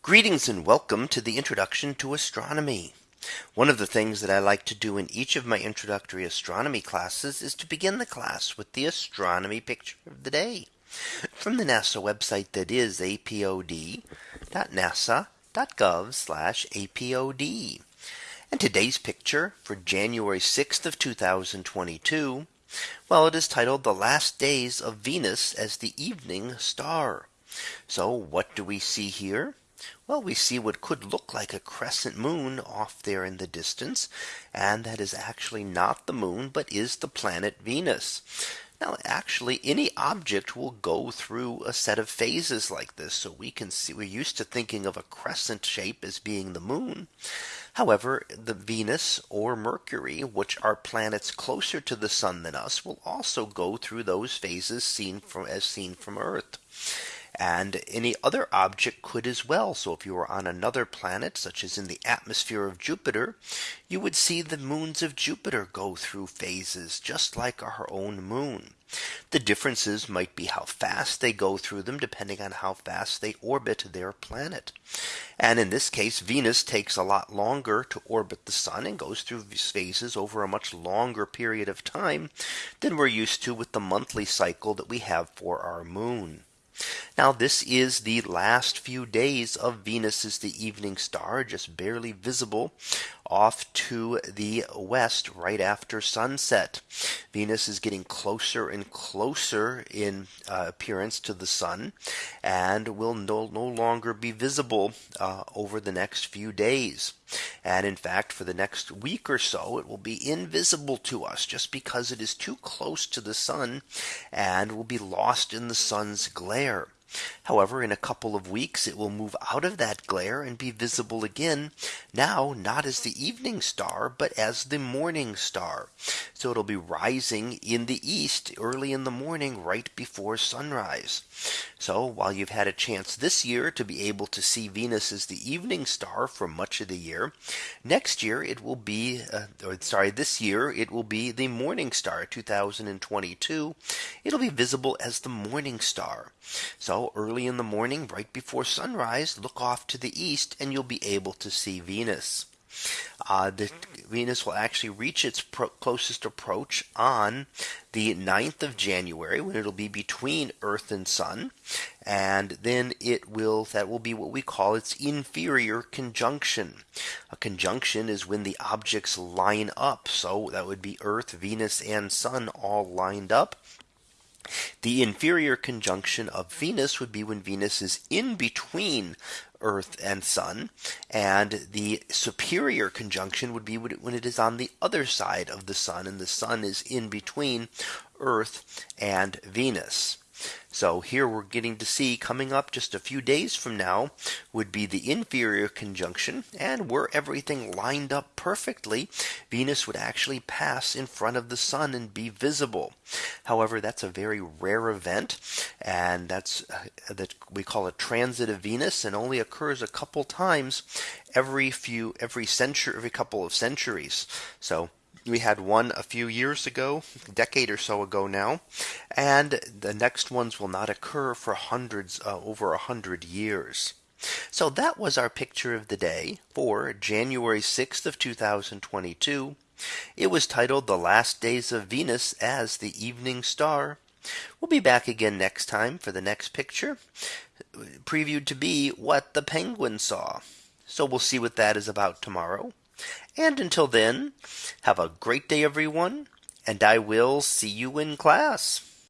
Greetings and welcome to the introduction to astronomy. One of the things that I like to do in each of my introductory astronomy classes is to begin the class with the astronomy picture of the day from the NASA website that is apod.nasa.gov apod. And today's picture for January 6th of 2022. Well, it is titled the last days of Venus as the evening star. So what do we see here? Well, we see what could look like a crescent moon off there in the distance. And that is actually not the moon, but is the planet Venus. Now, actually, any object will go through a set of phases like this. So we can see we're used to thinking of a crescent shape as being the moon. However, the Venus or Mercury, which are planets closer to the sun than us, will also go through those phases seen from as seen from Earth. And any other object could as well. So if you were on another planet, such as in the atmosphere of Jupiter, you would see the moons of Jupiter go through phases just like our own moon. The differences might be how fast they go through them depending on how fast they orbit their planet. And in this case, Venus takes a lot longer to orbit the sun and goes through phases over a much longer period of time than we're used to with the monthly cycle that we have for our moon. Now this is the last few days of Venus is the evening star just barely visible off to the west right after sunset. Venus is getting closer and closer in uh, appearance to the sun and will no, no longer be visible uh, over the next few days. And in fact, for the next week or so, it will be invisible to us just because it is too close to the sun and will be lost in the sun's glare there. However, in a couple of weeks it will move out of that glare and be visible again. Now not as the evening star, but as the morning star. So it'll be rising in the east early in the morning right before sunrise. So while you've had a chance this year to be able to see Venus as the evening star for much of the year, next year it will be uh, or sorry, this year it will be the morning star 2022. It'll be visible as the morning star. Early in the morning, right before sunrise, look off to the east and you'll be able to see Venus. Uh, the Venus will actually reach its closest approach on the 9th of January when it'll be between Earth and Sun. And then it will that will be what we call its inferior conjunction. A conjunction is when the objects line up. So that would be Earth, Venus, and Sun all lined up. The inferior conjunction of Venus would be when Venus is in between Earth and Sun. And the superior conjunction would be when it is on the other side of the Sun and the Sun is in between Earth and Venus. So here we're getting to see coming up just a few days from now would be the inferior conjunction and were everything lined up perfectly Venus would actually pass in front of the sun and be visible. However, that's a very rare event and that's uh, that we call a transit of Venus and only occurs a couple times every few every century every couple of centuries. So we had one a few years ago, a decade or so ago now, and the next ones will not occur for hundreds uh, over a hundred years. So that was our picture of the day for January 6th of 2022. It was titled The Last Days of Venus as the Evening Star. We'll be back again next time for the next picture previewed to be what the penguin saw. So we'll see what that is about tomorrow. And until then, have a great day, everyone, and I will see you in class.